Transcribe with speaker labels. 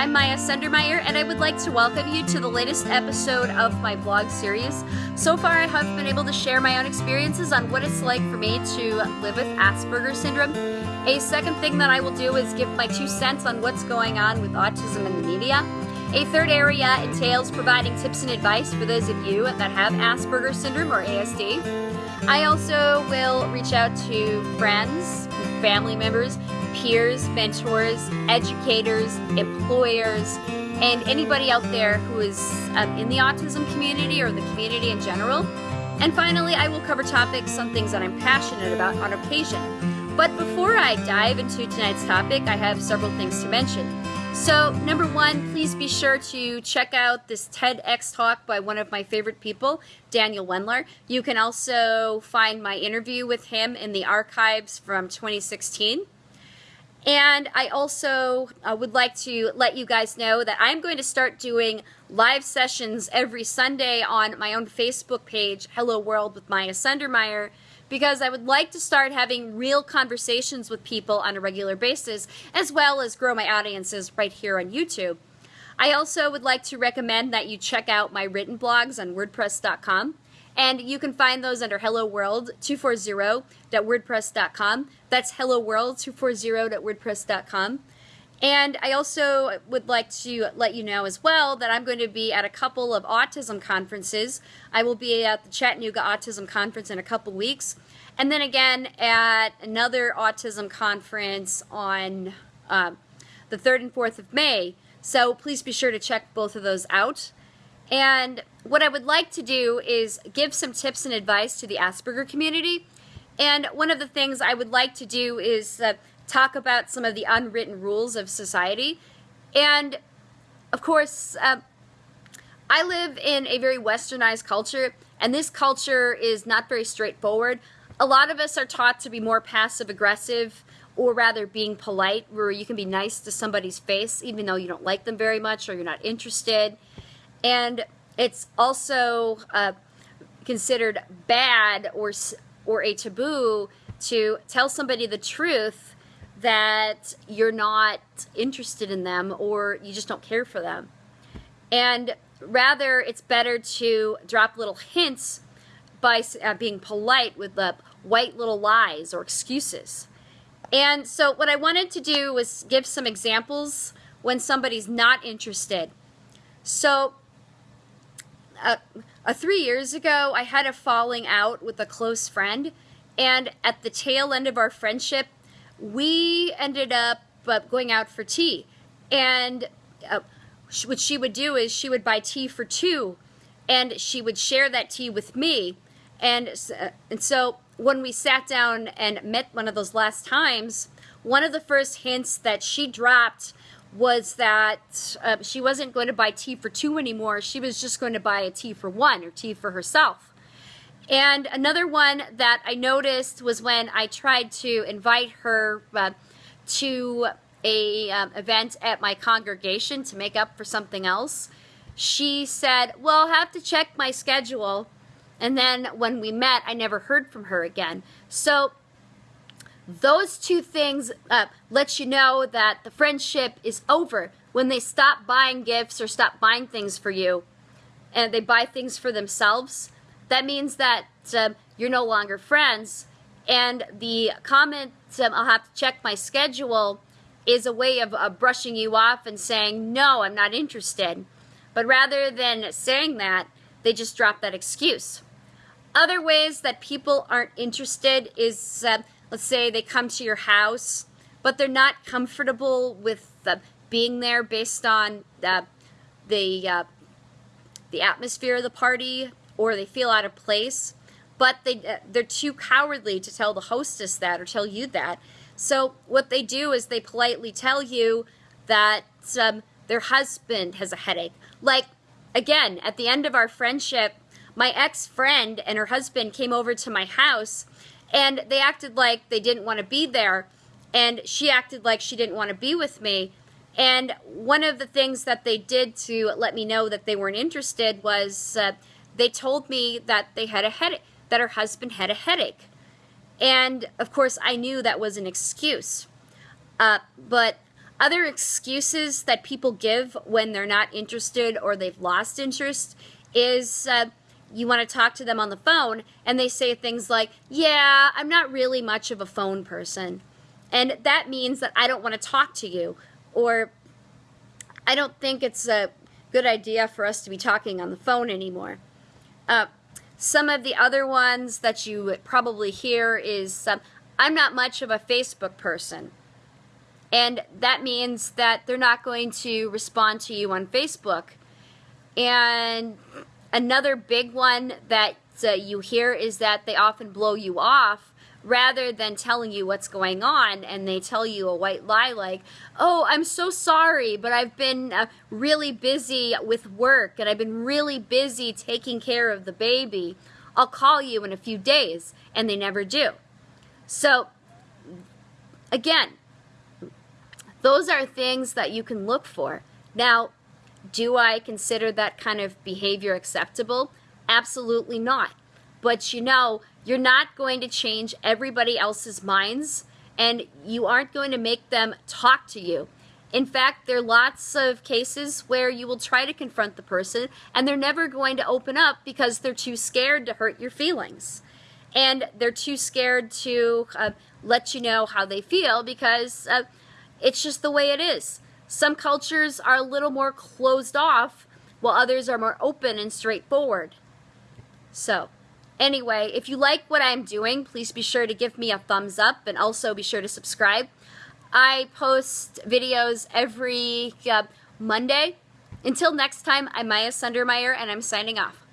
Speaker 1: I'm Maya Sundermeyer, and I would like to welcome you to the latest episode of my vlog series. So far, I have been able to share my own experiences on what it's like for me to live with Asperger's syndrome. A second thing that I will do is give my two cents on what's going on with autism in the media. A third area entails providing tips and advice for those of you that have Asperger's syndrome or ASD. I also will reach out to friends, family members, peers, mentors, educators, employers, and anybody out there who is um, in the autism community or the community in general. And finally, I will cover topics on things that I'm passionate about on occasion. But before I dive into tonight's topic, I have several things to mention. So, number one, please be sure to check out this TEDx talk by one of my favorite people, Daniel Wendler. You can also find my interview with him in the archives from 2016. And I also uh, would like to let you guys know that I'm going to start doing live sessions every Sunday on my own Facebook page, Hello World with Maya Sundermeyer, because I would like to start having real conversations with people on a regular basis, as well as grow my audiences right here on YouTube. I also would like to recommend that you check out my written blogs on WordPress.com. And you can find those under Hello World 240.wordpress.com. That's Hello World 240.wordpress.com. And I also would like to let you know as well that I'm going to be at a couple of autism conferences. I will be at the Chattanooga Autism Conference in a couple weeks. And then again at another autism conference on uh, the 3rd and 4th of May. So please be sure to check both of those out. And what I would like to do is give some tips and advice to the Asperger community. And one of the things I would like to do is uh, talk about some of the unwritten rules of society. And of course, uh, I live in a very westernized culture, and this culture is not very straightforward. A lot of us are taught to be more passive aggressive or rather being polite, where you can be nice to somebody's face even though you don't like them very much or you're not interested. And it's also uh, considered bad or, or a taboo to tell somebody the truth that you're not interested in them or you just don't care for them. And rather, it's better to drop little hints by uh, being polite with the white little lies or excuses. And so what I wanted to do was give some examples when somebody's not interested. So uh, uh, three years ago, I had a falling out with a close friend, and at the tail end of our friendship, we ended up uh, going out for tea. And uh, what she would do is she would buy tea for two, and she would share that tea with me. And, uh, and so when we sat down and met one of those last times, one of the first hints that she dropped was that uh, she wasn't going to buy tea for two anymore. She was just going to buy a tea for one or tea for herself. And another one that I noticed was when I tried to invite her uh, to a um, event at my congregation to make up for something else. She said, well, I'll have to check my schedule. And then when we met, I never heard from her again. So those two things uh, let you know that the friendship is over when they stop buying gifts or stop buying things for you and they buy things for themselves. That means that um, you're no longer friends. And the comment, um, I'll have to check my schedule, is a way of uh, brushing you off and saying, no, I'm not interested. But rather than saying that, they just drop that excuse. Other ways that people aren't interested is uh, let's say they come to your house, but they're not comfortable with uh, being there based on uh, the uh, the atmosphere of the party, or they feel out of place, but they uh, they're too cowardly to tell the hostess that or tell you that. So what they do is they politely tell you that um, their husband has a headache. Like again, at the end of our friendship, my ex-friend and her husband came over to my house and they acted like they didn't want to be there. And she acted like she didn't want to be with me. And one of the things that they did to let me know that they weren't interested was uh, they told me that they had a headache, that her husband had a headache. And of course, I knew that was an excuse. Uh, but Other excuses that people give when they're not interested or they've lost interest is uh, you want to talk to them on the phone and they say things like, Yeah, I'm not really much of a phone person. And that means that I don't want to talk to you. Or I don't think it's a good idea for us to be talking on the phone anymore. Uh, some of the other ones that you would probably hear is um, I'm not much of a Facebook person. And that means that they're not going to respond to you on Facebook. And another big one that uh, you hear is that they often blow you off rather than telling you what's going on and they tell you a white lie like oh i'm so sorry but i've been uh, really busy with work and i've been really busy taking care of the baby. I'll call you in a few days and they never do. So again those are things that you can look for. Now do i consider that kind of behavior acceptable absolutely not but you know you're not going to change everybody else's minds and you aren't going to make them talk to you. In fact, there are lots of cases where you will try to confront the person and they're never going to open up because they're too scared to hurt your feelings. And they're too scared to uh, let you know how they feel because uh, it's just the way it is. Some cultures are a little more closed off while others are more open and straightforward. So, Anyway, if you like what I'm doing, please be sure to give me a thumbs up and also be sure to subscribe. I post videos every uh, Monday. Until next time, I'm Maya Sundermeyer and I'm signing off.